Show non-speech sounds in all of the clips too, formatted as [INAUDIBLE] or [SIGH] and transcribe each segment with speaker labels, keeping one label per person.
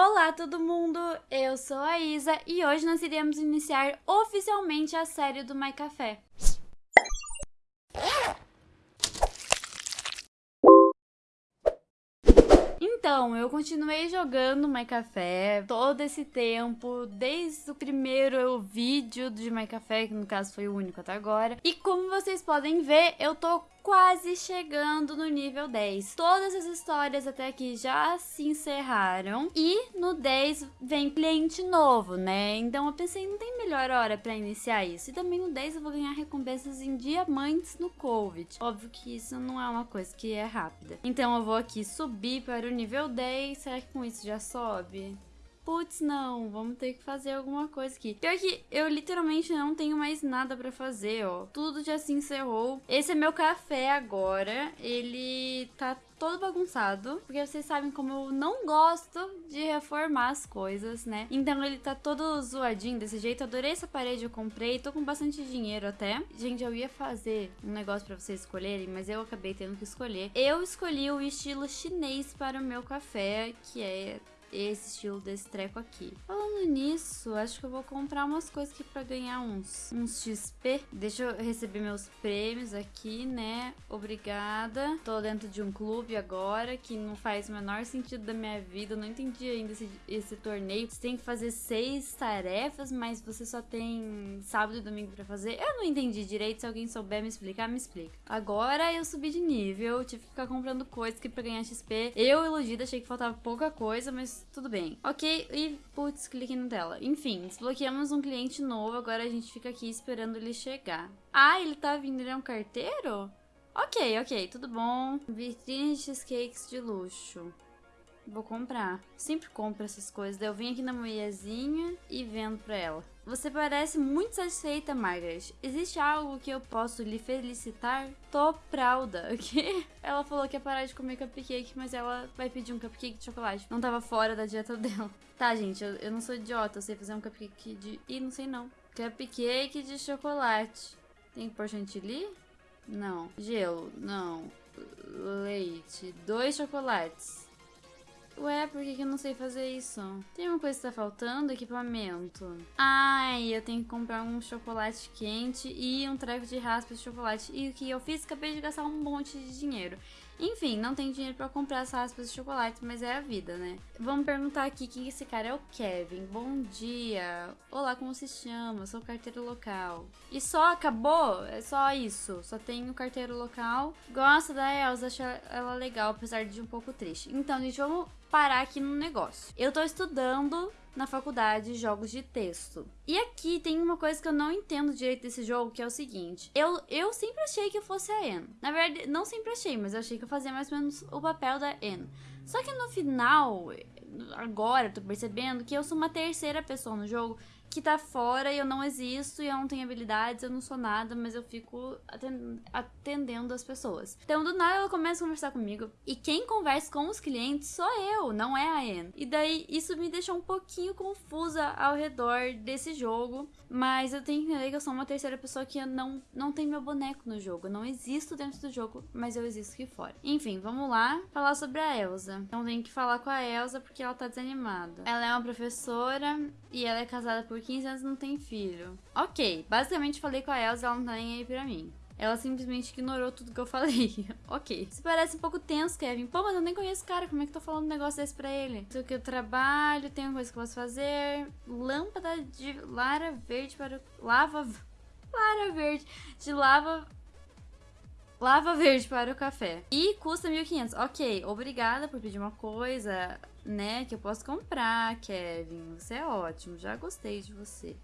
Speaker 1: Olá todo mundo, eu sou a Isa e hoje nós iremos iniciar oficialmente a série do My Café. Então, eu continuei jogando My Café todo esse tempo, desde o primeiro vídeo de My Café, que no caso foi o único até agora. E como vocês podem ver, eu tô quase chegando no nível 10. Todas as histórias até aqui já se encerraram e no 10 vem cliente novo, né? Então eu pensei, não tem melhor hora para iniciar isso. E também no 10 eu vou ganhar recompensas em diamantes no Covid. Óbvio que isso não é uma coisa que é rápida. Então eu vou aqui subir para o nível 10. Será que com isso já sobe? Putz, não, vamos ter que fazer alguma coisa aqui. Pior que eu literalmente não tenho mais nada pra fazer, ó. Tudo já se encerrou. Esse é meu café agora. Ele tá todo bagunçado, porque vocês sabem como eu não gosto de reformar as coisas, né? Então ele tá todo zoadinho desse jeito. Adorei essa parede, eu comprei, tô com bastante dinheiro até. Gente, eu ia fazer um negócio para vocês escolherem, mas eu acabei tendo que escolher. Eu escolhi o estilo chinês para o meu café, que é esse estilo desse treco aqui. Falando nisso, acho que eu vou comprar umas coisas aqui pra ganhar uns, uns XP. Deixa eu receber meus prêmios aqui, né? Obrigada. Tô dentro de um clube agora, que não faz o menor sentido da minha vida. Eu não entendi ainda esse, esse torneio. Você tem que fazer seis tarefas, mas você só tem sábado e domingo pra fazer. Eu não entendi direito. Se alguém souber me explicar, me explica. Agora eu subi de nível, tive que ficar comprando coisas aqui pra ganhar XP. Eu, iludida, achei que faltava pouca coisa, mas tudo bem. Ok, e putz, cliquei na tela. Enfim, desbloqueamos um cliente novo, agora a gente fica aqui esperando ele chegar. Ah, ele tá vindo, ele é um carteiro? Ok, ok, tudo bom. Vitrine cheesecakes de luxo. Vou comprar. Sempre compro essas coisas. eu vim aqui na mulherzinha e vendo pra ela. Você parece muito satisfeita, Margaret. Existe algo que eu posso lhe felicitar? Tô prauda. O quê? Ela falou que ia parar de comer cupcake, mas ela vai pedir um cupcake de chocolate. Não tava fora da dieta dela. Tá, gente, eu, eu não sou idiota. Eu sei fazer um cupcake de... Ih, não sei não. Cupcake de chocolate. Tem por chantilly? Não. Gelo? Não. Leite. Dois chocolates. Ué, por que, que eu não sei fazer isso? Tem uma coisa que tá faltando? Equipamento. Ai, eu tenho que comprar um chocolate quente e um treco de raspa de chocolate. E o que eu fiz? Acabei de gastar um monte de dinheiro. Enfim, não tenho dinheiro para comprar essas raspas de chocolate, mas é a vida, né? Vamos perguntar aqui quem esse cara é o Kevin. Bom dia. Olá, como se chama? Sou carteiro local. E só acabou? É só isso. Só tenho carteiro local. Gosta da Elsa, acho ela legal, apesar de um pouco triste. Então, gente, vamos parar aqui no negócio. Eu tô estudando na faculdade jogos de texto. E aqui tem uma coisa que eu não entendo direito desse jogo, que é o seguinte. Eu, eu sempre achei que eu fosse a Anne. Na verdade, não sempre achei, mas eu achei que eu fazia mais ou menos o papel da Anne. Só que no final, agora, eu tô percebendo que eu sou uma terceira pessoa no jogo que tá fora e eu não existo e eu não tenho habilidades, eu não sou nada, mas eu fico atendendo as pessoas. Então, do nada, ela começa a conversar comigo e quem conversa com os clientes sou eu, não é a Anne. E daí, isso me deixou um pouquinho confusa ao redor desse jogo, mas eu tenho que entender que eu sou uma terceira pessoa que não, não tem meu boneco no jogo. Eu não existo dentro do jogo, mas eu existo aqui fora. Enfim, vamos lá falar sobre a Elsa. Então, tenho que falar com a Elsa porque ela tá desanimada. Ela é uma professora e ela é casada por 15 anos não tem filho. Ok, basicamente falei com a Elsa, ela não tá nem aí pra mim. Ela simplesmente ignorou tudo que eu [LAUGHS] falei. ok. Isso parece um pouco tenso, Kevin. Pô, mas eu nem conheço o cara. Como é que tô falando um negócio desse pra ele? Sei que eu trabalho, tenho coisa que eu posso fazer. Lâmpada de lara verde para... Lava... [LAUGHS] Lara verde. De lava... Lava verde para o café. E custa 1.500. Ok, obrigada por pedir uma coisa né, que eu posso comprar, Kevin. Você é ótimo, já gostei de você.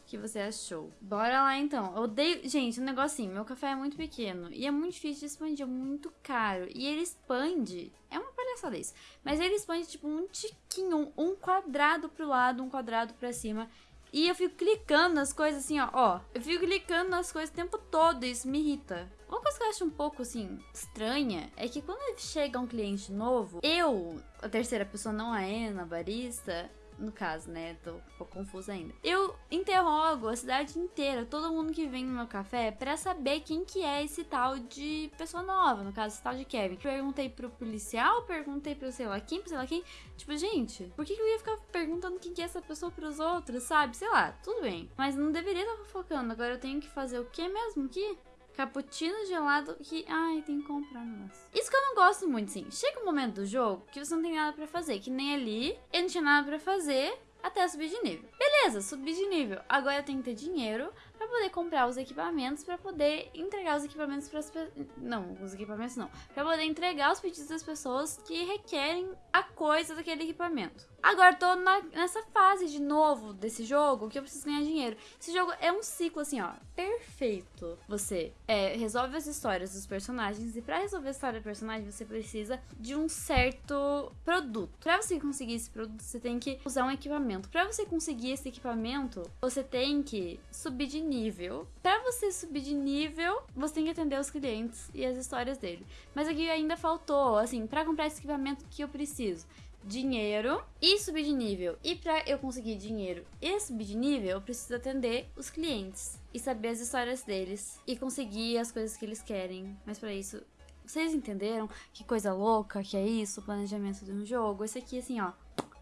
Speaker 1: O que você achou? Bora lá então. Eu odeio. Gente, um negocinho. Meu café é muito pequeno. E é muito difícil de expandir. É muito caro. E ele expande. É uma palhaçada isso. Mas ele expande tipo um tiquinho. Um quadrado pro lado, um quadrado pra cima. E eu fico clicando nas coisas assim, ó. ó eu fico clicando nas coisas o tempo todo e isso me irrita. Uma coisa que eu acho um pouco, assim, estranha é que quando chega um cliente novo, eu, a terceira pessoa, não a Ana, barista, no caso, né? Tô um pouco confusa ainda. Eu interrogo a cidade inteira, todo mundo que vem no meu café, para saber quem que é esse tal de pessoa nova, no caso, esse tal de Kevin. Perguntei pro policial, perguntei pro sei lá quem, pro sei lá quem. Tipo, gente, por que, que eu ia ficar perguntando quem que é essa pessoa pros outros, sabe? Sei lá, tudo bem. Mas não deveria estar focando. Agora eu tenho que fazer o que mesmo aqui? Cappuccino gelado que. Ai, tem que comprar negócio. Isso que eu não gosto muito, sim. Chega um momento do jogo que você não tem nada pra fazer. Que nem ali, eu não tinha nada pra fazer até subir de nível. Beleza, subi de nível. Agora eu tenho que ter dinheiro para poder comprar os equipamentos, para poder entregar os equipamentos para as. Não, os equipamentos não. Para poder entregar os pedidos das pessoas que requerem a coisa daquele equipamento. Agora tô na, nessa fase de novo desse jogo que eu preciso ganhar dinheiro. Esse jogo é um ciclo assim, ó, perfeito. Você é, resolve as histórias dos personagens e para resolver a história do personagem você precisa de um certo produto. Para você conseguir esse produto, você tem que usar um equipamento. Para você conseguir esse equipamento, você tem que subir de nível. Para você subir de nível, você tem que atender os clientes e as histórias dele. Mas aqui ainda faltou, assim, para comprar esse equipamento que eu preciso dinheiro e subir de nível. E para eu conseguir dinheiro e subir de nível, eu preciso atender os clientes e saber as histórias deles e conseguir as coisas que eles querem. Mas para isso, vocês entenderam que coisa louca que é isso, o planejamento de um jogo? Esse aqui assim, ó,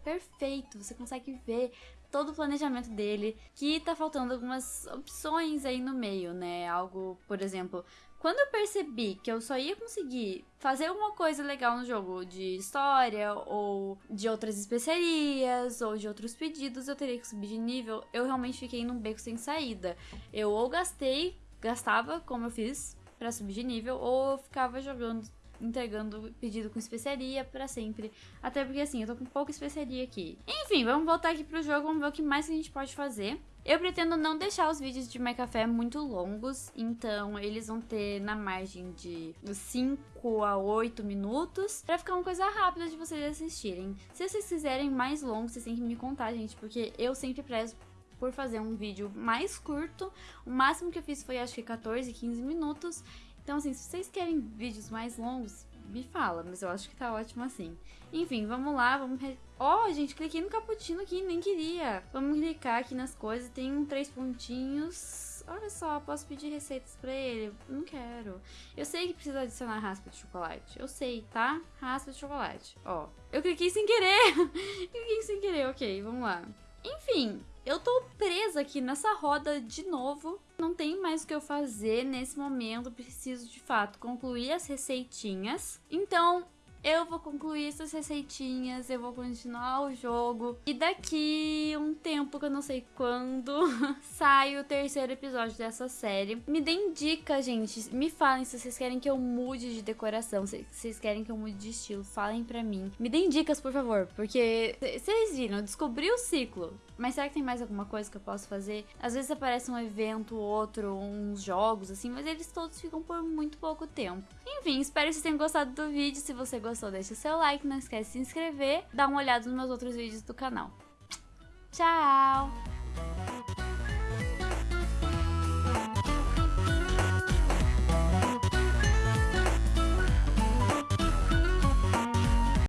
Speaker 1: perfeito. Você consegue ver todo o planejamento dele, que tá faltando algumas opções aí no meio, né? Algo, por exemplo, quando eu percebi que eu só ia conseguir fazer uma coisa legal no jogo de história ou de outras especiarias ou de outros pedidos, eu teria que subir de nível. Eu realmente fiquei num beco sem saída. Eu ou gastei, gastava como eu fiz para subir de nível ou ficava jogando entregando pedido com especiaria para sempre. Até porque assim, eu tô com pouca especiaria aqui. Enfim, vamos voltar aqui pro jogo, vamos ver o que mais a gente pode fazer. Eu pretendo não deixar os vídeos de My Café muito longos, então eles vão ter na margem de 5 a 8 minutos, para ficar uma coisa rápida de vocês assistirem. Se vocês quiserem mais longos, vocês têm que me contar, gente, porque eu sempre prezo por fazer um vídeo mais curto. O máximo que eu fiz foi acho que 14, 15 minutos. Então, assim, se vocês querem vídeos mais longos, me fala, mas eu acho que tá ótimo assim. Enfim, vamos lá, vamos... Ó, oh, gente, cliquei no cappuccino aqui, nem queria. Vamos clicar aqui nas coisas, tem três pontinhos. Olha só, posso pedir receitas pra ele? Não quero. Eu sei que precisa adicionar raspa de chocolate. Eu sei, tá? Raspa de chocolate. Ó, eu cliquei sem querer. [LAUGHS] cliquei sem querer, ok, vamos lá. Enfim, eu tô presa aqui nessa roda de novo. Não tem mais o que eu fazer nesse momento. Preciso, de fato, concluir as receitinhas. Então, eu vou concluir essas receitinhas, eu vou continuar o jogo. E daqui um tempo que eu não sei quando, [LAUGHS] sai o terceiro episódio dessa série. Me deem dicas, gente. Me falem se vocês querem que eu mude de decoração, se vocês querem que eu mude de estilo. Falem pra mim. Me deem dicas, por favor, porque vocês viram, eu descobri o ciclo. Mas será que tem mais alguma coisa que eu posso fazer? Às vezes aparece um evento, outro, uns jogos, assim, mas eles todos ficam por muito pouco tempo. Enfim, espero que vocês tenham gostado do vídeo. Se você gostou, deixa o seu like, não esquece de se inscrever, dá uma olhada nos meus outros vídeos do canal. Tchau!